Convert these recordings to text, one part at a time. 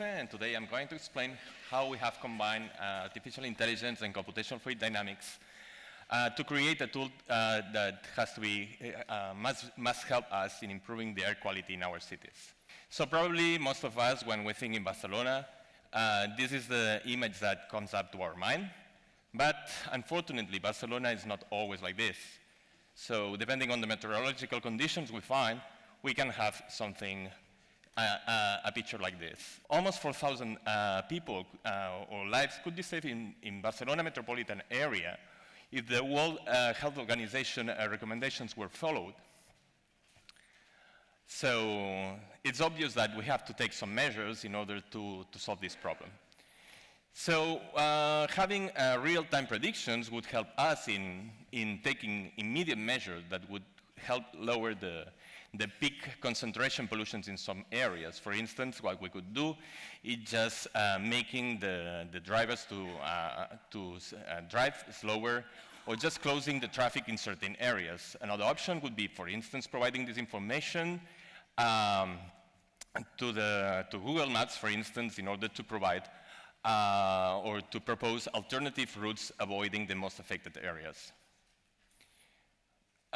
And today I'm going to explain how we have combined uh, artificial intelligence and computational fluid dynamics uh, to create a tool uh, that has to be, uh, must, must help us in improving the air quality in our cities. So probably most of us, when we think in Barcelona, uh, this is the image that comes up to our mind. But unfortunately, Barcelona is not always like this. So depending on the meteorological conditions we find, we can have something, uh, a picture like this. Almost 4,000 uh, people uh, or lives could be saved in, in Barcelona metropolitan area if the World uh, Health Organization uh, recommendations were followed. So it's obvious that we have to take some measures in order to, to solve this problem. So uh, having uh, real-time predictions would help us in, in taking immediate measures that would help lower the, the peak concentration pollutions in some areas. For instance, what we could do is just uh, making the, the drivers to, uh, to uh, drive slower or just closing the traffic in certain areas. Another option would be, for instance, providing this information um, to, the, to Google Maps, for instance, in order to provide uh, or to propose alternative routes avoiding the most affected areas.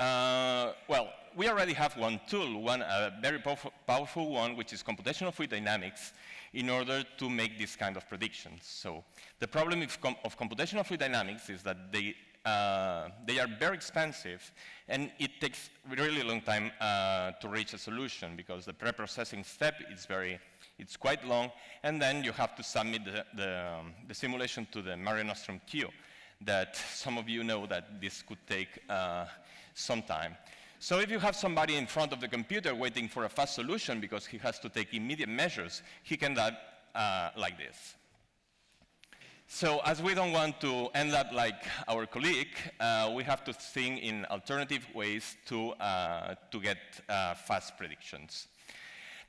Uh, well, we already have one tool, one a very powerful, powerful one, which is computational fluid dynamics, in order to make this kind of predictions. So the problem com of computational fluid dynamics is that they, uh, they are very expensive, and it takes really long time uh, to reach a solution because the pre-processing step is very, it's quite long, and then you have to submit the, the, um, the simulation to the Mare Nostrum queue that some of you know that this could take uh, some time. So if you have somebody in front of the computer waiting for a fast solution because he has to take immediate measures, he can do uh, like this. So as we don't want to end up like our colleague, uh, we have to think in alternative ways to, uh, to get uh, fast predictions.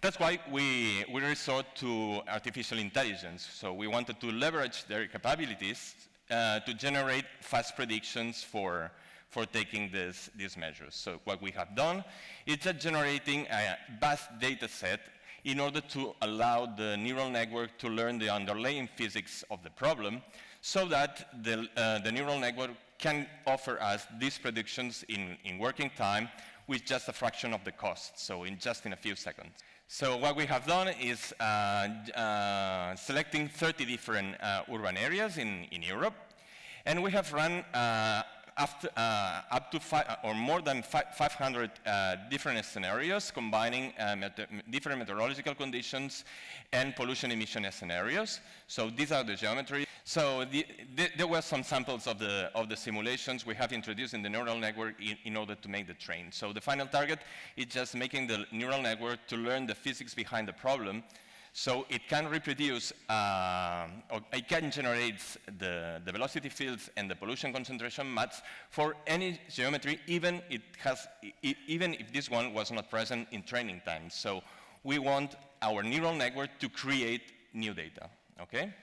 That's why we, we resort to artificial intelligence. So we wanted to leverage their capabilities uh, to generate fast predictions for, for taking this, these measures. So what we have done is generating a vast data set in order to allow the neural network to learn the underlying physics of the problem so that the, uh, the neural network can offer us these predictions in, in working time with just a fraction of the cost, so in just in a few seconds. So what we have done is uh, uh, selecting 30 different uh, urban areas in, in Europe, and we have run uh, after, uh, up to five, uh, or more than 500 uh, different scenarios combining uh, different meteorological conditions and pollution emission scenarios. So these are the geometry. So the, the, there were some samples of the, of the simulations we have introduced in the neural network in, in, order to make the train. So the final target is just making the neural network to learn the physics behind the problem so it can reproduce, uh, it can generate the, the, velocity fields and the pollution concentration maps for any geometry, even, it has, even if this one was not present in training time. So we want our neural network to create new data, okay?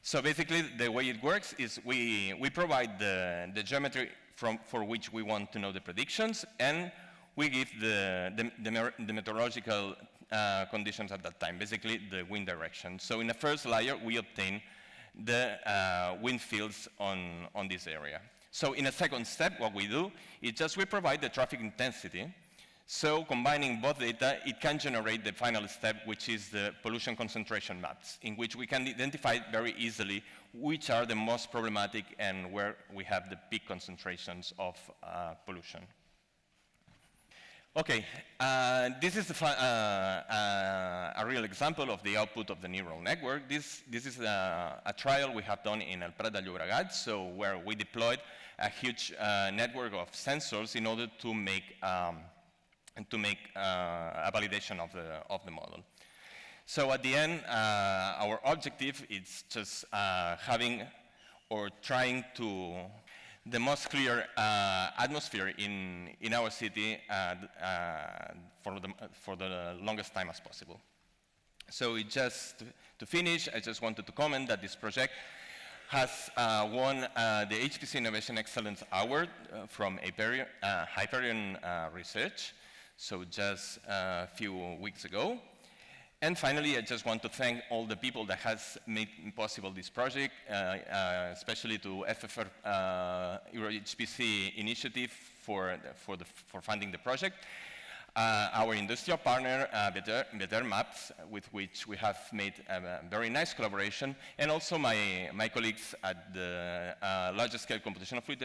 So basically, the way it works is we, we provide the, the geometry from, for which we want to know the predictions, and we give the, the, the, the meteorological uh, conditions at that time, basically the wind direction. So in the first layer, we obtain the uh, wind fields on, on this area. So in a second step, what we do is just we provide the traffic intensity. So combining both data, it can generate the final step, which is the pollution concentration maps, in which we can identify very easily which are the most problematic and where we have the peak concentrations of uh, pollution. Okay, uh, this is uh, uh, a real example of the output of the neural network. This, this is a, a trial we have done in El Prat de Llobregat, so where we deployed a huge uh, network of sensors in order to make, um, to make uh, a validation of the, of the model. So at the end, uh, our objective is just having or trying to the most clear uh, atmosphere in, in our city uh, uh, for, the, for the longest time as possible. So just to finish, I just wanted to comment that this project has uh, won uh, the HPC Innovation Excellence Award uh, from Hyperion, Hyperion Research, so just a few weeks ago. And finally, I just want to thank all the people that has made possible this project, uh, uh, especially to FF4 uh, EuroHPC initiative for, the, for, the, for funding the project. Uh, our industrial partner, uh, Better, Better, Maps, with which we have made a, very nice collaboration, and also my, my colleagues at the uh, large scale computational fluid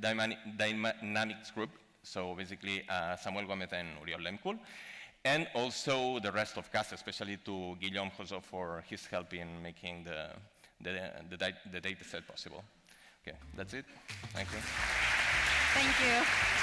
dynamics group, so basically uh, Samuel Gomez and Uriel Lemkul, and also the rest of CAST, especially to Guillaume Rousseau for his help in making the, the, the, the data set possible. Okay, that's it. Thank you. Thank you.